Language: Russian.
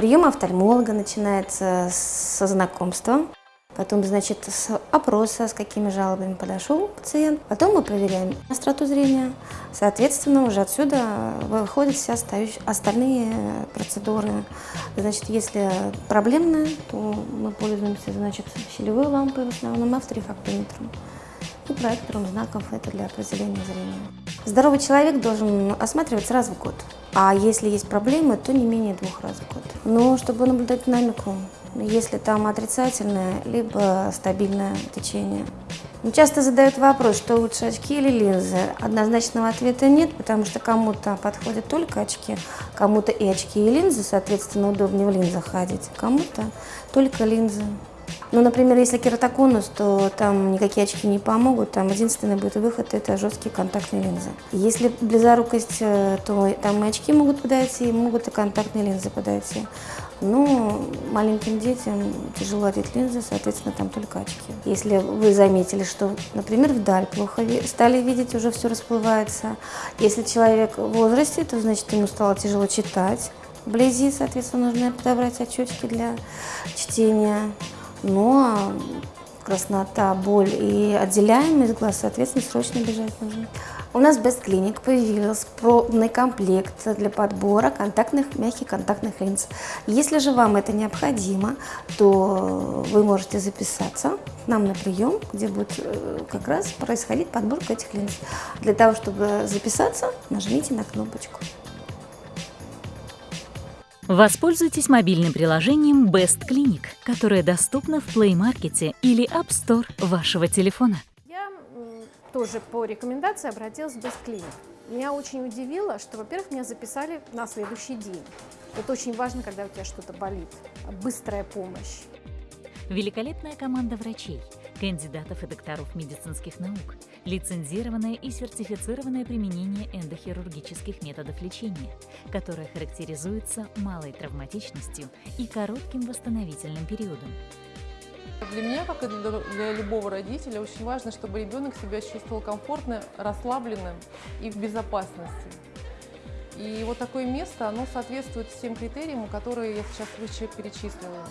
Прием офтальмолога начинается со знакомства. Потом, значит, с опроса, с какими жалобами подошел пациент. Потом мы проверяем остроту зрения. Соответственно, уже отсюда выходят все остальные процедуры. Значит, если проблемная, то мы пользуемся, значит, щелевой лампой в основном, авторефактометром и проектором знаков. Это для определения зрения. Здоровый человек должен осматриваться раз в год. А если есть проблемы, то не менее двух раз в год. Но чтобы наблюдать динамику, если там отрицательное, либо стабильное течение. Часто задают вопрос, что лучше очки или линзы. Однозначного ответа нет, потому что кому-то подходят только очки, кому-то и очки, и линзы, соответственно, удобнее в линзах ходить, кому-то только линзы. Ну, например, если кератоконус, то там никакие очки не помогут, там единственный будет выход – это жесткие контактные линзы. Если близорукость, э, то там и очки могут подойти, могут и контактные линзы подойти. Но маленьким детям тяжело одеть линзы, соответственно, там только очки. Если вы заметили, что, например, вдаль плохо стали видеть, уже все расплывается. Если человек в возрасте, то значит ему стало тяжело читать. Вблизи, соответственно, нужно подобрать очечки для чтения. Но краснота, боль и отделяемость глаз, соответственно, срочно бежать нужно. У нас в Best Clinic появился пробный комплект для подбора контактных, мягких контактных линз. Если же вам это необходимо, то вы можете записаться к нам на прием, где будет э, как раз происходить подборка этих линз. Для того, чтобы записаться, нажмите на кнопочку. Воспользуйтесь мобильным приложением Best Clinic, которое доступно в Play Market или App Store вашего телефона. Я тоже по рекомендации обратилась в Best Clinic. Меня очень удивило, что, во-первых, меня записали на следующий день. Это очень важно, когда у тебя что-то болит. Быстрая помощь. Великолепная команда врачей, кандидатов и докторов медицинских наук, лицензированное и сертифицированное применение эндохирургических методов лечения, которое характеризуется малой травматичностью и коротким восстановительным периодом. Для меня, как и для любого родителя, очень важно, чтобы ребенок себя чувствовал комфортно, расслабленным и в безопасности. И вот такое место, оно соответствует всем критериям, которые я сейчас выше перечислила.